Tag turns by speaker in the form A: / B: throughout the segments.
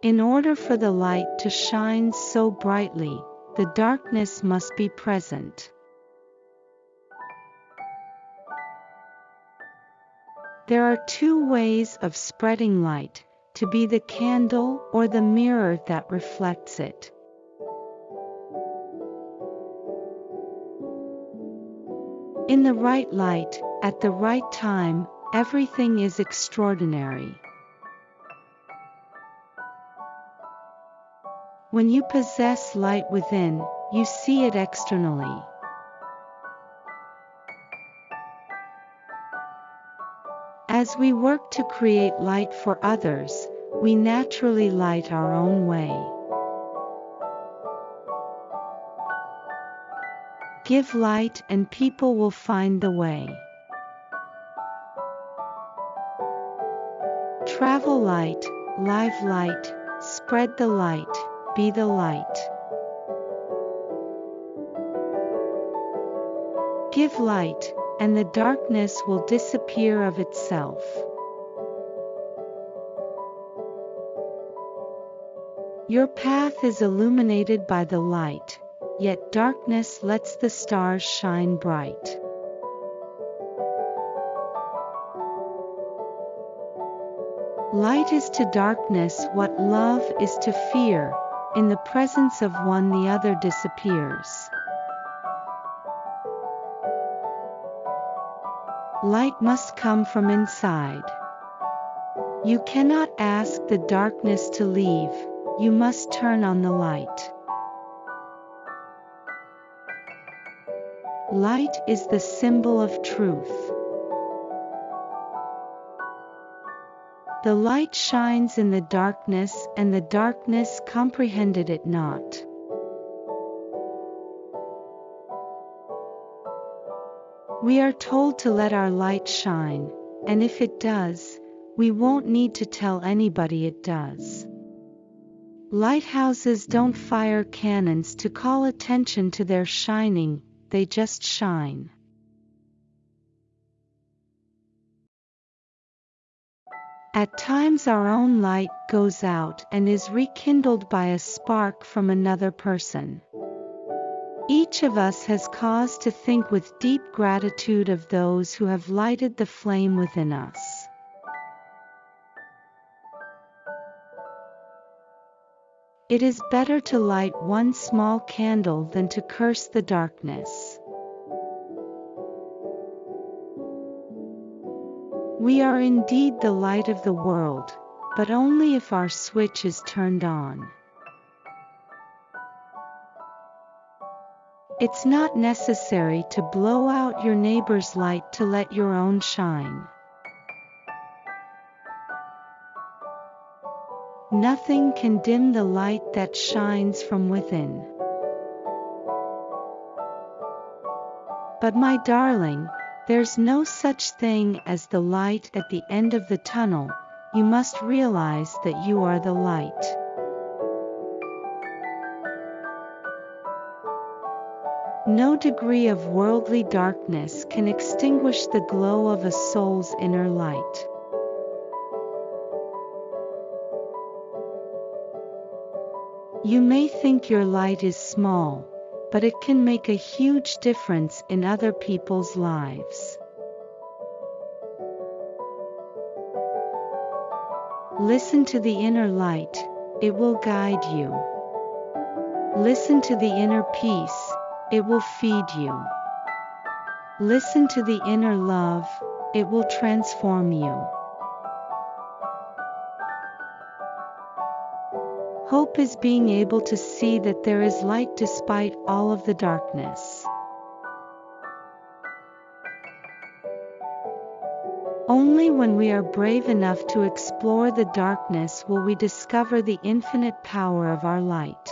A: In order for the light to shine so brightly, the darkness must be present. There are two ways of spreading light, to be the candle or the mirror that reflects it. In the right light, at the right time, everything is extraordinary. When you possess light within, you see it externally. As we work to create light for others, we naturally light our own way. Give light and people will find the way. Travel light, live light, spread the light, be the light. Give light, and the darkness will disappear of itself. Your path is illuminated by the light, yet darkness lets the stars shine bright. Light is to darkness what love is to fear, in the presence of one the other disappears. Light must come from inside. You cannot ask the darkness to leave, you must turn on the light. Light is the symbol of truth. The light shines in the darkness and the darkness comprehended it not. We are told to let our light shine, and if it does, we won't need to tell anybody it does. Lighthouses don't fire cannons to call attention to their shining, they just shine. At times our own light goes out and is rekindled by a spark from another person. Each of us has cause to think with deep gratitude of those who have lighted the flame within us. It is better to light one small candle than to curse the darkness. We are indeed the light of the world, but only if our switch is turned on. It's not necessary to blow out your neighbor's light to let your own shine. Nothing can dim the light that shines from within. But my darling, there's no such thing as the light at the end of the tunnel, you must realize that you are the light. No degree of worldly darkness can extinguish the glow of a soul's inner light. You may think your light is small, but it can make a huge difference in other people's lives. Listen to the inner light, it will guide you. Listen to the inner peace, it will feed you. Listen to the inner love, it will transform you. Hope is being able to see that there is light despite all of the darkness. Only when we are brave enough to explore the darkness will we discover the infinite power of our light.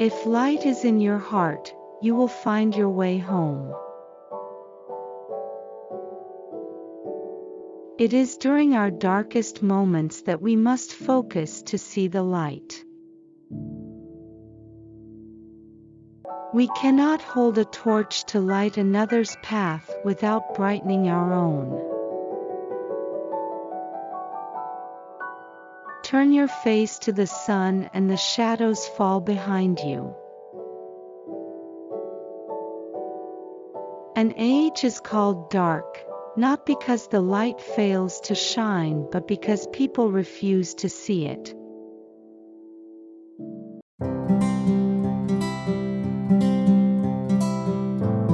A: If light is in your heart, you will find your way home. It is during our darkest moments that we must focus to see the light. We cannot hold a torch to light another's path without brightening our own. Turn your face to the sun and the shadows fall behind you. An age is called dark not because the light fails to shine but because people refuse to see it.